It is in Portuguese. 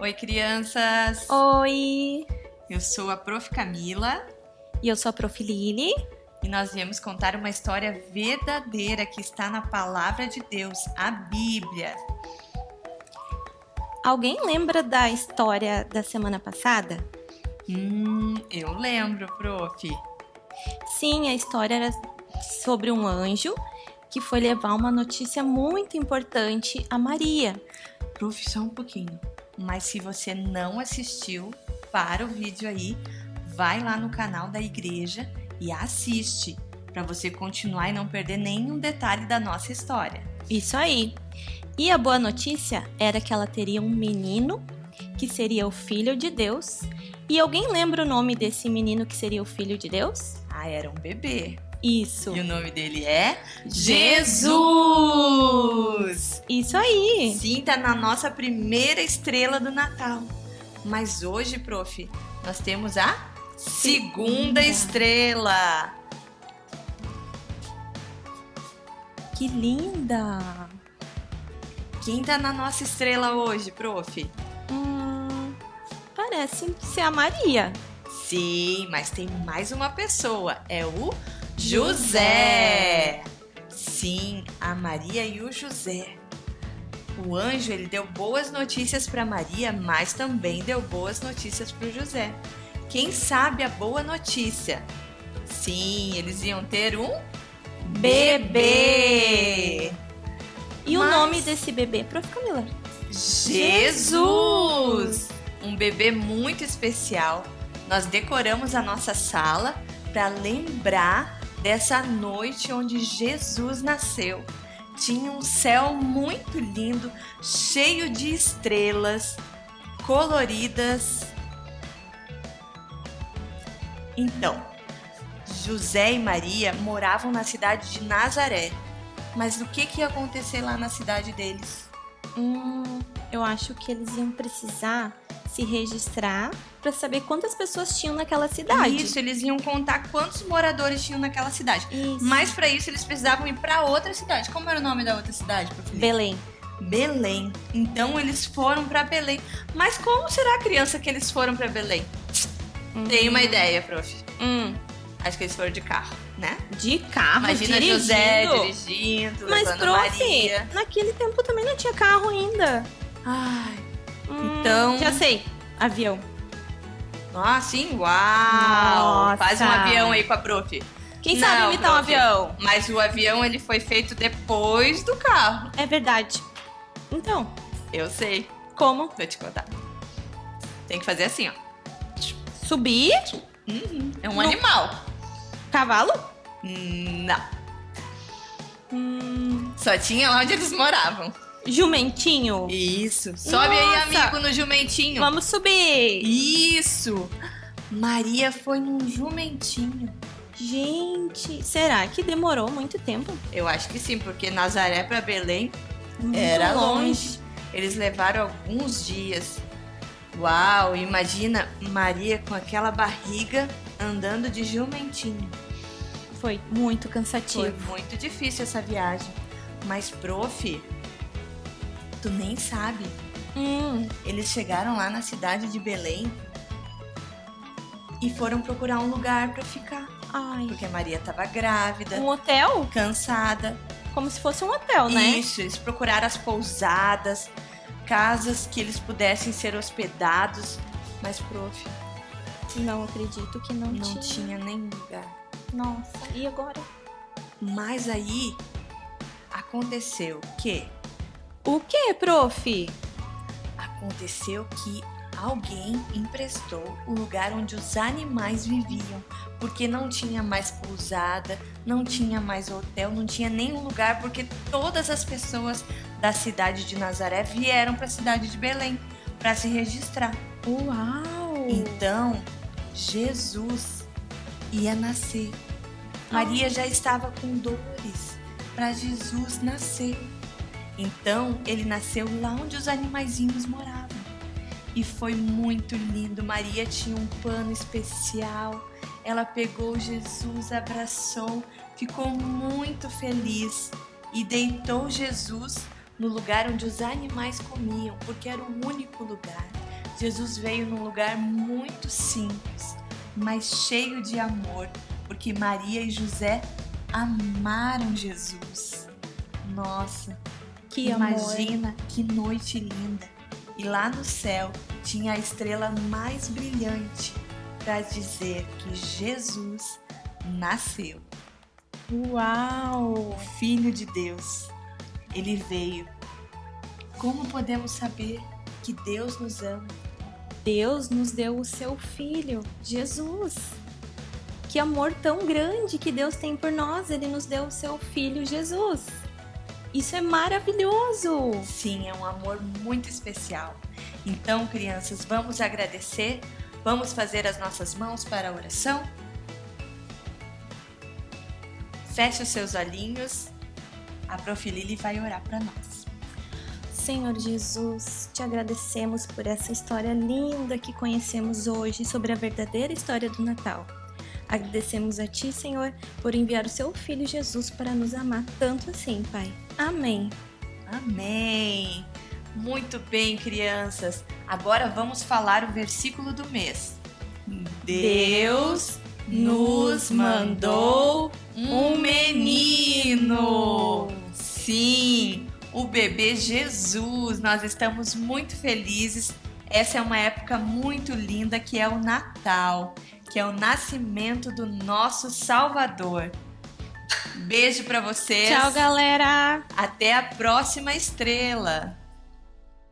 Oi, crianças! Oi! Eu sou a Prof. Camila. E eu sou a Prof. Lili. E nós viemos contar uma história verdadeira que está na Palavra de Deus, a Bíblia. Alguém lembra da história da semana passada? Hum, eu lembro, Prof. Sim, a história era sobre um anjo que foi levar uma notícia muito importante a Maria. Prof, só um pouquinho. Mas se você não assistiu, para o vídeo aí, vai lá no canal da igreja e assiste, para você continuar e não perder nenhum detalhe da nossa história. Isso aí. E a boa notícia era que ela teria um menino que seria o filho de Deus. E alguém lembra o nome desse menino que seria o filho de Deus? Ah, era um bebê. Isso. E o nome dele é Jesus! Isso aí. Sim, tá na nossa primeira estrela do Natal. Mas hoje, prof, nós temos a segunda estrela. Que linda! Quem tá na nossa estrela hoje, prof? Hum, parece ser a Maria. Sim, mas tem mais uma pessoa. É o José. Sim, a Maria e o José. O anjo ele deu boas notícias para Maria, mas também deu boas notícias para o José. Quem sabe a boa notícia? Sim, eles iam ter um bebê. E mas... o nome desse bebê, Prof. Camila? Jesus! Um bebê muito especial. Nós decoramos a nossa sala para lembrar dessa noite onde Jesus nasceu. Tinha um céu muito lindo, cheio de estrelas coloridas. Então, José e Maria moravam na cidade de Nazaré. Mas o que, que ia acontecer lá na cidade deles? Hum, eu acho que eles iam precisar se registrar para saber quantas pessoas tinham naquela cidade. Isso, eles iam contar quantos moradores tinham naquela cidade. Isso. Mas para isso eles precisavam ir para outra cidade. Como era o nome da outra cidade, Belém. Belém. Então eles foram para Belém. Mas como será a criança que eles foram para Belém? Hum. Tem uma ideia, prof. Hum. Acho que eles foram de carro, né? De carro, Imagina dirigindo. José dirigindo, Mas, prof, Maria. naquele tempo também não tinha carro ainda. Ai, hum, então... Já sei, avião. Ah, sim? Uau! Nossa. Faz um avião aí com a prof. Quem não, sabe imitar prof, um avião? Mas o avião ele foi feito depois do carro. É verdade. Então. Eu sei. Como? Vou te contar. Tem que fazer assim, ó. Subir? Uhum. É um no... animal. Cavalo? Não. Hum... Só tinha lá onde eles moravam. Jumentinho? Isso. Sobe Nossa. aí, amigo, no jumentinho. Vamos subir. Isso. Maria foi num jumentinho. Gente, será que demorou muito tempo? Eu acho que sim, porque Nazaré para Belém muito era longe. longe. Eles levaram alguns dias. Uau, imagina Maria com aquela barriga andando de jumentinho. Foi muito cansativo. Foi muito difícil essa viagem. Mas, prof, tu nem sabe. Hum. Eles chegaram lá na cidade de Belém e foram procurar um lugar para ficar. Ai. Porque a Maria tava grávida. Um hotel? Cansada. Como se fosse um hotel, né? Isso, eles procuraram as pousadas, casas que eles pudessem ser hospedados. Mas, prof. Não acredito que não, não tinha. tinha nenhum lugar. Nossa, e agora? Mas aí aconteceu que o que, prof? Aconteceu que alguém emprestou o lugar onde os animais viviam, porque não tinha mais pousada, não tinha mais hotel, não tinha nenhum lugar, porque todas as pessoas da cidade de Nazaré vieram para a cidade de Belém para se registrar. Uau! Então, Jesus ia nascer. Maria já estava com dores para Jesus nascer. Então ele nasceu lá onde os animaizinhos moravam. E foi muito lindo. Maria tinha um pano especial. Ela pegou Jesus, abraçou, ficou muito feliz e deitou Jesus no lugar onde os animais comiam, porque era o único lugar. Jesus veio num lugar muito simples, mas cheio de amor, porque Maria e José amaram Jesus. Nossa, Que imagina amor. que noite linda! E lá no céu tinha a estrela mais brilhante para dizer que Jesus nasceu. Uau! o Filho de Deus. Ele veio. Como podemos saber que Deus nos ama? Deus nos deu o seu filho, Jesus. Que amor tão grande que Deus tem por nós, ele nos deu o seu filho, Jesus. Isso é maravilhoso! Sim, é um amor muito especial. Então, crianças, vamos agradecer? Vamos fazer as nossas mãos para a oração? Feche os seus olhinhos. A Prof. Lili vai orar para nós. Senhor Jesus, te agradecemos por essa história linda que conhecemos hoje sobre a verdadeira história do Natal. Agradecemos a Ti, Senhor, por enviar o Seu Filho Jesus para nos amar tanto assim, Pai. Amém. Amém! Muito bem, crianças. Agora vamos falar o versículo do mês. Deus nos mandou um menino. Sim, o bebê Jesus. Nós estamos muito felizes. Essa é uma época muito linda que é o Natal, que é o nascimento do nosso Salvador. Beijo para vocês. Tchau, galera! Até a próxima estrela.